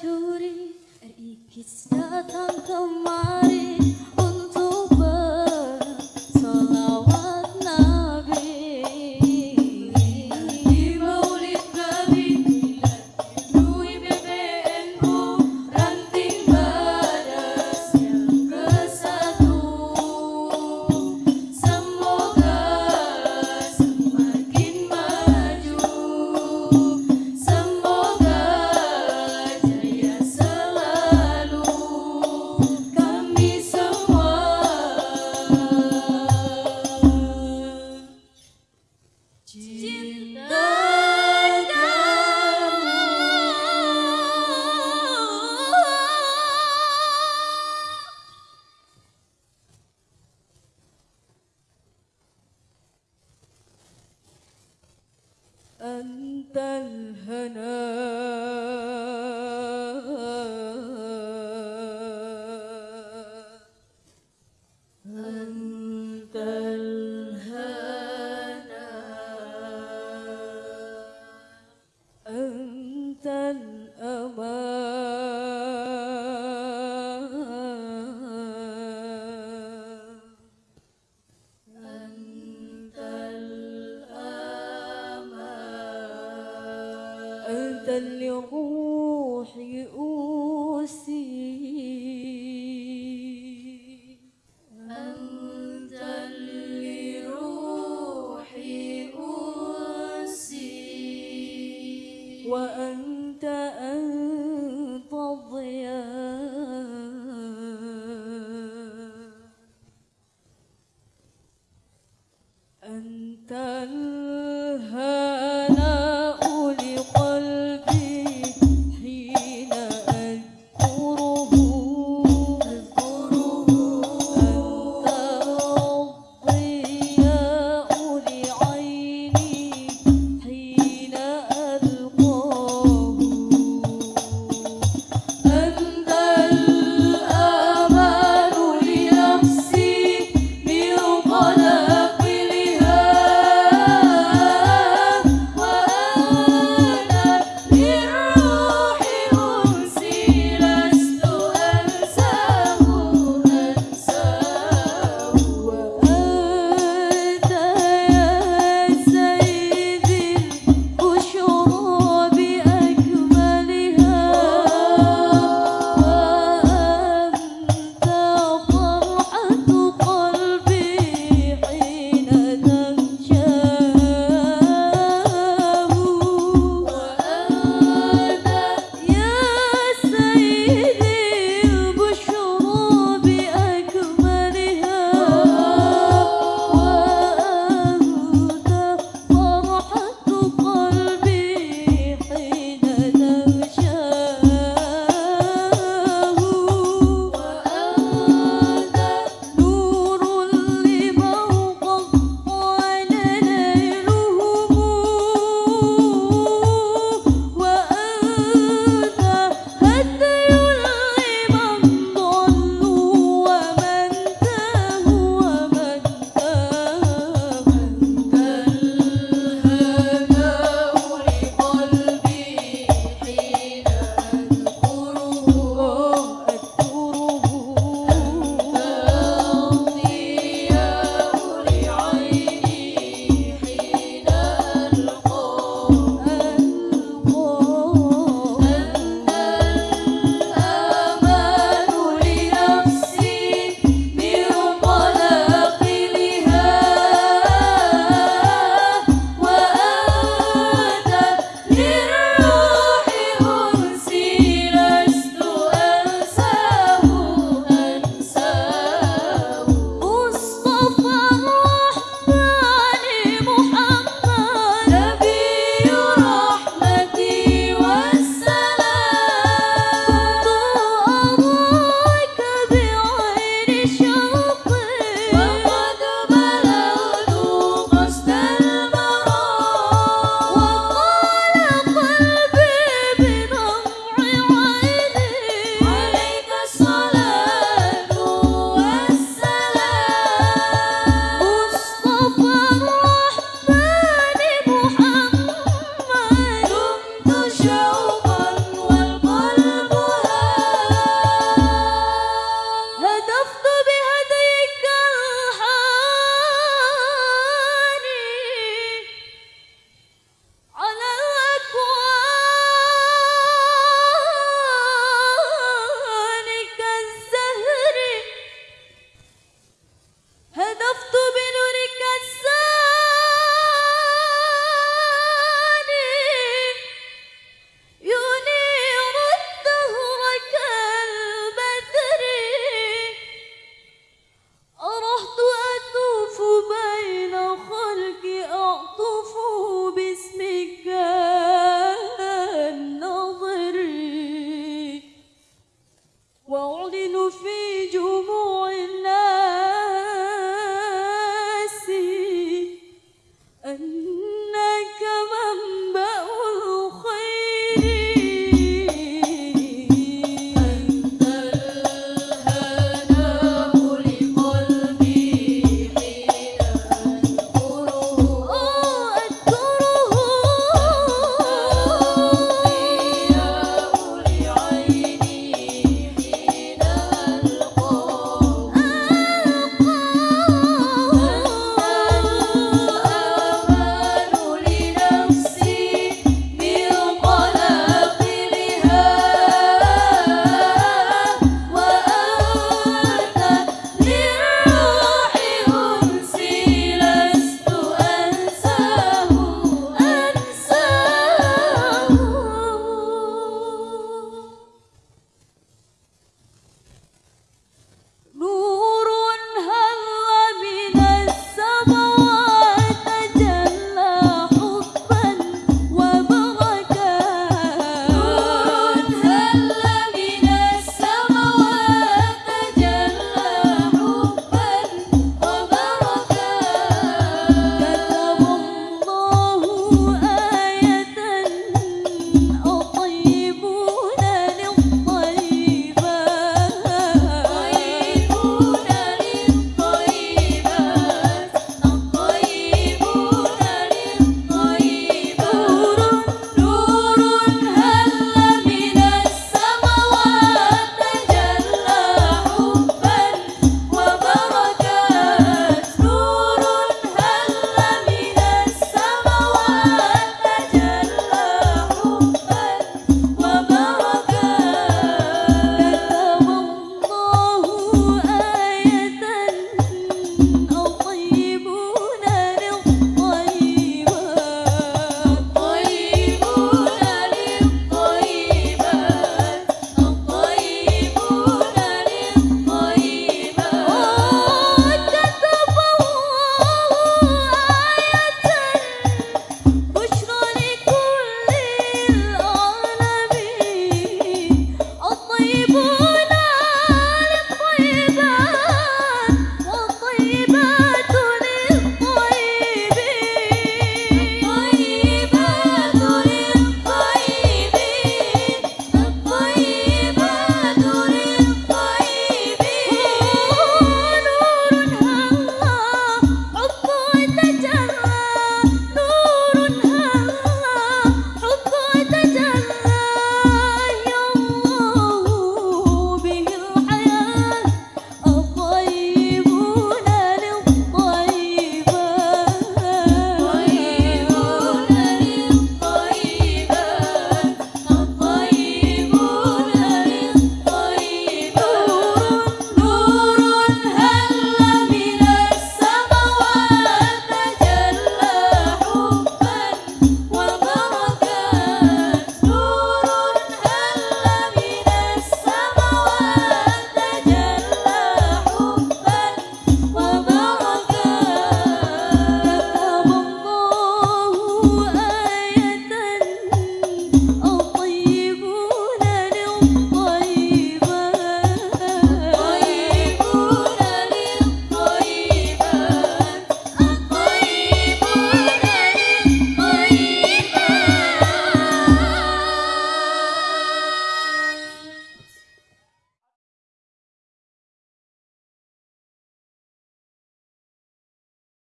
giuri, ricchezza tanto mare. أنت الهنا. روحي أوسي أنت اللي روحي أوسي وأنت أنت الضياء أنت الهنا